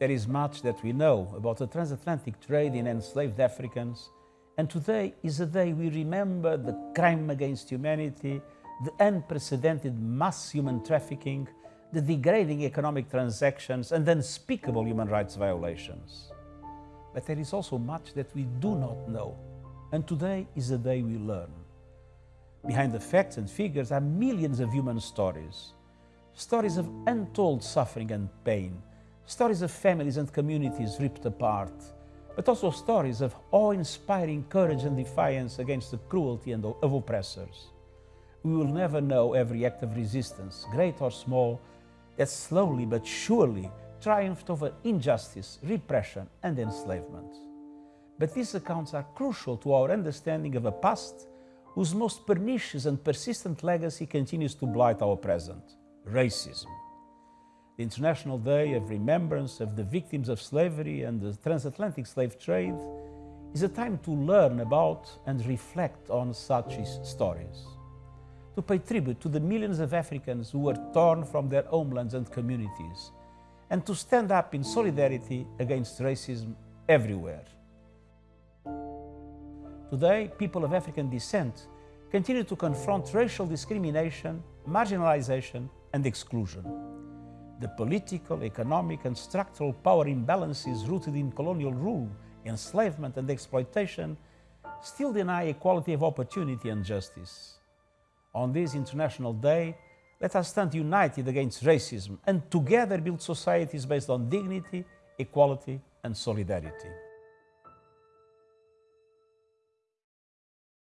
There is much that we know about the transatlantic trade in enslaved Africans, and today is a day we remember the crime against humanity, the unprecedented mass human trafficking, the degrading economic transactions and unspeakable human rights violations. But there is also much that we do not know, and today is a day we learn. Behind the facts and figures are millions of human stories, stories of untold suffering and pain, stories of families and communities ripped apart, but also stories of awe-inspiring courage and defiance against the cruelty and of oppressors. We will never know every act of resistance, great or small, that slowly but surely triumphed over injustice, repression and enslavement. But these accounts are crucial to our understanding of a past whose most pernicious and persistent legacy continues to blight our present, racism. The International Day of Remembrance of the Victims of Slavery and the Transatlantic Slave Trade is a time to learn about and reflect on such stories to pay tribute to the millions of Africans who were torn from their homelands and communities, and to stand up in solidarity against racism everywhere. Today, people of African descent continue to confront racial discrimination, marginalization and exclusion. The political, economic and structural power imbalances rooted in colonial rule, enslavement and exploitation still deny equality of opportunity and justice. On this International Day, let us stand united against racism and together build societies based on dignity, equality and solidarity.